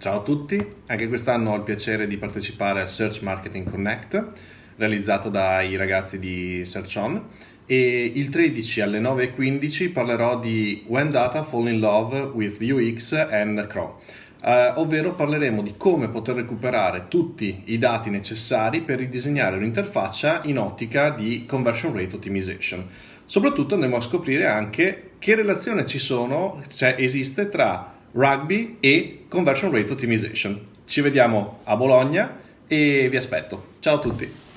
Ciao a tutti, anche quest'anno ho il piacere di partecipare al Search Marketing Connect realizzato dai ragazzi di Search On e il 13 alle 9.15 parlerò di When Data Fall in Love with UX and Crow, eh, ovvero parleremo di come poter recuperare tutti i dati necessari per ridisegnare un'interfaccia in ottica di conversion rate optimization. Soprattutto andremo a scoprire anche che relazione ci sono, cioè esiste tra rugby e conversion rate optimization. Ci vediamo a Bologna e vi aspetto. Ciao a tutti!